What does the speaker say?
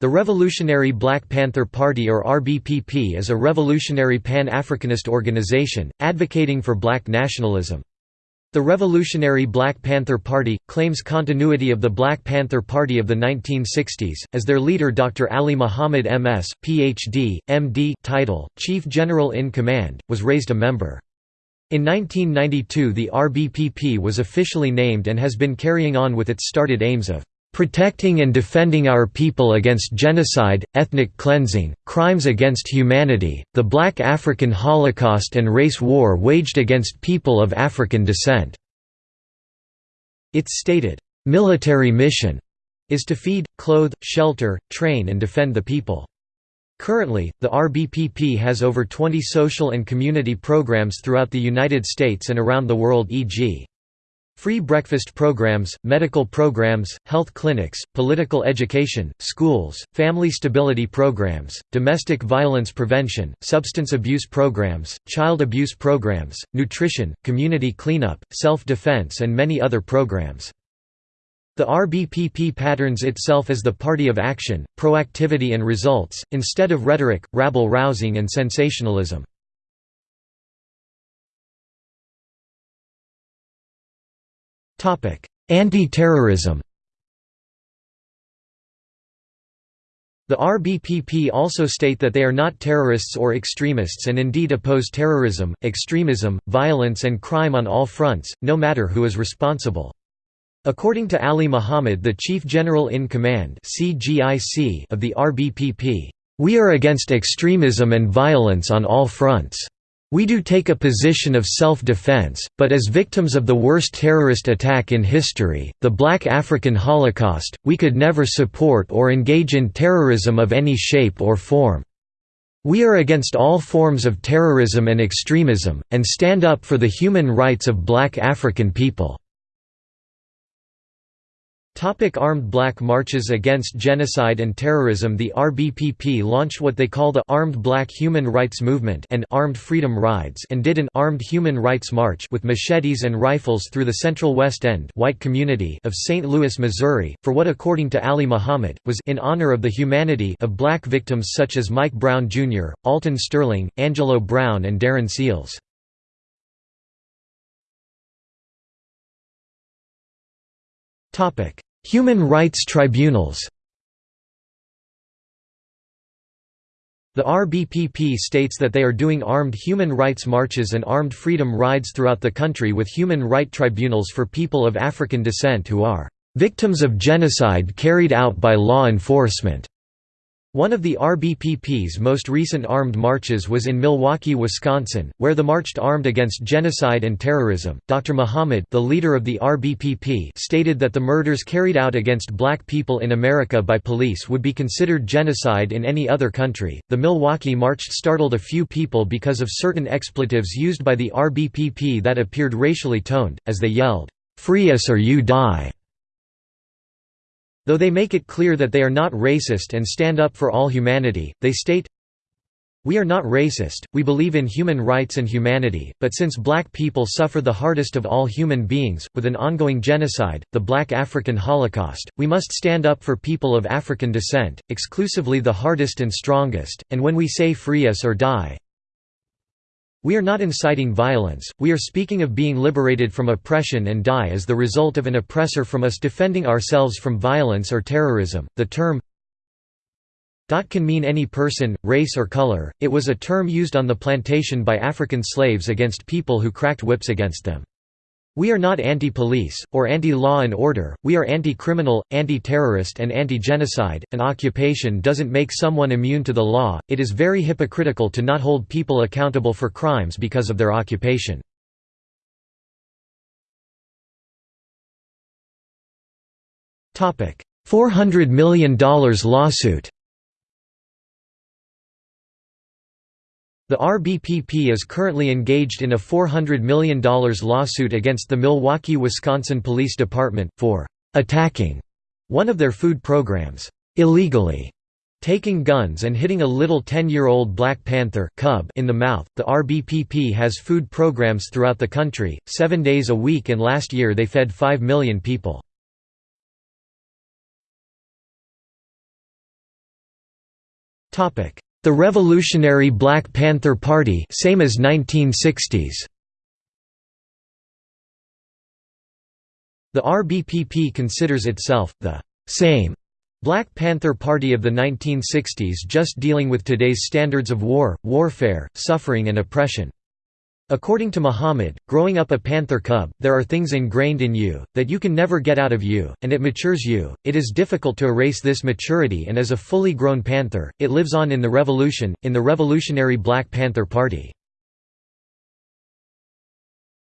The Revolutionary Black Panther Party or RBPP is a revolutionary Pan-Africanist organization, advocating for black nationalism. The Revolutionary Black Panther Party, claims continuity of the Black Panther Party of the 1960s, as their leader Dr. Ali Muhammad MS, Ph.D., M.D. title, Chief General in Command, was raised a member. In 1992 the RBPP was officially named and has been carrying on with its started aims of protecting and defending our people against genocide, ethnic cleansing, crimes against humanity, the Black African Holocaust and race war waged against people of African descent." Its stated, "...military mission," is to feed, clothe, shelter, train and defend the people. Currently, the RBPP has over 20 social and community programs throughout the United States and around the world e.g. Free breakfast programs, medical programs, health clinics, political education, schools, family stability programs, domestic violence prevention, substance abuse programs, child abuse programs, nutrition, community cleanup, self-defense and many other programs. The RBPP patterns itself as the party of action, proactivity and results, instead of rhetoric, rabble-rousing and sensationalism. Anti-terrorism The RBPP also state that they are not terrorists or extremists and indeed oppose terrorism, extremism, violence and crime on all fronts, no matter who is responsible. According to Ali Muhammad the Chief General in Command of the RBPP, "...we are against extremism and violence on all fronts." We do take a position of self-defense, but as victims of the worst terrorist attack in history, the Black African Holocaust, we could never support or engage in terrorism of any shape or form. We are against all forms of terrorism and extremism, and stand up for the human rights of black African people. Topic armed black marches against genocide and terrorism The RBPP launched what they call the Armed Black Human Rights Movement and Armed Freedom Rides and did an Armed Human Rights March with machetes and rifles through the Central West End white community of St. Louis, Missouri, for what according to Ali Muhammad, was in honor of the humanity of black victims such as Mike Brown Jr., Alton Sterling, Angelo Brown and Darren Seals. Topic Human rights tribunals The RBPP states that they are doing armed human rights marches and armed freedom rides throughout the country with human right tribunals for people of African descent who are "...victims of genocide carried out by law enforcement." One of the RBPP's most recent armed marches was in Milwaukee, Wisconsin, where the marched armed against genocide and terrorism. Dr. Muhammad, the leader of the RBPP, stated that the murders carried out against black people in America by police would be considered genocide in any other country. The Milwaukee march startled a few people because of certain expletives used by the RBPP that appeared racially toned, as they yelled, "Free us or you die." Though they make it clear that they are not racist and stand up for all humanity, they state, we are not racist, we believe in human rights and humanity, but since black people suffer the hardest of all human beings, with an ongoing genocide, the Black African Holocaust, we must stand up for people of African descent, exclusively the hardest and strongest, and when we say free us or die, we are not inciting violence, we are speaking of being liberated from oppression and die as the result of an oppressor from us defending ourselves from violence or terrorism. The term can mean any person, race or color, it was a term used on the plantation by African slaves against people who cracked whips against them. We are not anti-police, or anti-law and order, we are anti-criminal, anti-terrorist and anti-genocide. An occupation doesn't make someone immune to the law, it is very hypocritical to not hold people accountable for crimes because of their occupation. $400 million lawsuit The RBPP is currently engaged in a $400 million lawsuit against the Milwaukee, Wisconsin Police Department, for «attacking» one of their food programs «illegally» taking guns and hitting a little 10-year-old Black Panther cub in the mouth. The RBPP has food programs throughout the country, seven days a week and last year they fed 5 million people. The Revolutionary Black Panther Party same as 1960s. The RBPP considers itself, the «same» Black Panther Party of the 1960s just dealing with today's standards of war, warfare, suffering and oppression. According to Muhammad, growing up a panther cub, there are things ingrained in you, that you can never get out of you, and it matures you. It is difficult to erase this maturity, and as a fully grown panther, it lives on in the revolution, in the Revolutionary Black Panther Party.